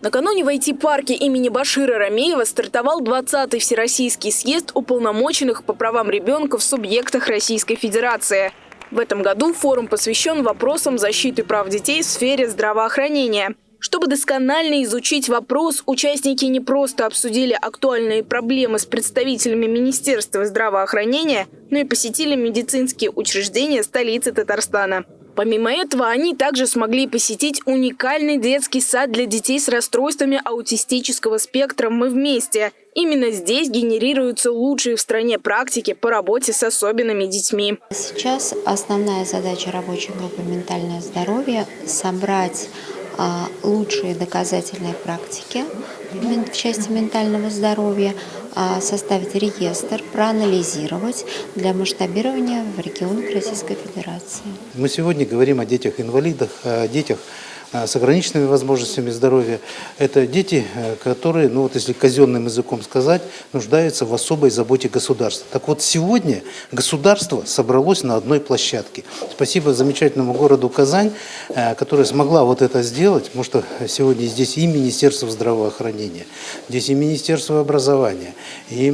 Накануне в IT-парке имени Башира Рамеева стартовал 20-й Всероссийский съезд уполномоченных по правам ребенка в субъектах Российской Федерации. В этом году форум посвящен вопросам защиты прав детей в сфере здравоохранения. Чтобы досконально изучить вопрос, участники не просто обсудили актуальные проблемы с представителями Министерства здравоохранения, но и посетили медицинские учреждения столицы Татарстана. Помимо этого, они также смогли посетить уникальный детский сад для детей с расстройствами аутистического спектра «Мы вместе». Именно здесь генерируются лучшие в стране практики по работе с особенными детьми. Сейчас основная задача рабочей группы «Ментальное здоровье» – собрать а, лучшие доказательные практики в части ментального здоровья, составить реестр, проанализировать для масштабирования в регионах Российской Федерации. Мы сегодня говорим о детях-инвалидах, о детях Э, с ограниченными возможностями здоровья. Это дети, э, которые, ну вот если казенным языком сказать, нуждаются в особой заботе государства. Так вот сегодня государство собралось на одной площадке. Спасибо замечательному городу Казань, э, которая смогла вот это сделать, потому что сегодня здесь и Министерство здравоохранения, здесь и Министерство образования, и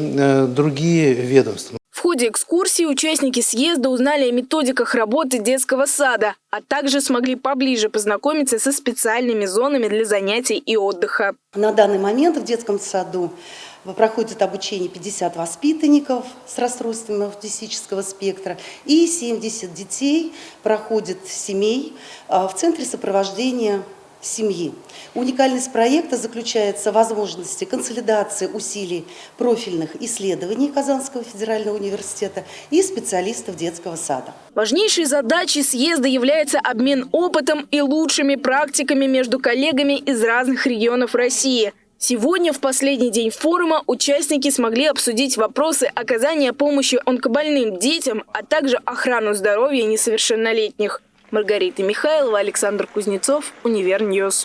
другие ведомства ходе экскурсии участники съезда узнали о методиках работы детского сада, а также смогли поближе познакомиться со специальными зонами для занятий и отдыха. На данный момент в детском саду проходит обучение 50 воспитанников с расстройствами аутистического спектра и 70 детей проходит семей а, в центре сопровождения семьи. Уникальность проекта заключается в возможности консолидации усилий профильных исследований Казанского федерального университета и специалистов детского сада. Важнейшей задачей съезда является обмен опытом и лучшими практиками между коллегами из разных регионов России – Сегодня, в последний день форума, участники смогли обсудить вопросы оказания помощи онкобольным детям, а также охрану здоровья несовершеннолетних. Маргарита Михайлова, Александр Кузнецов, Универ News.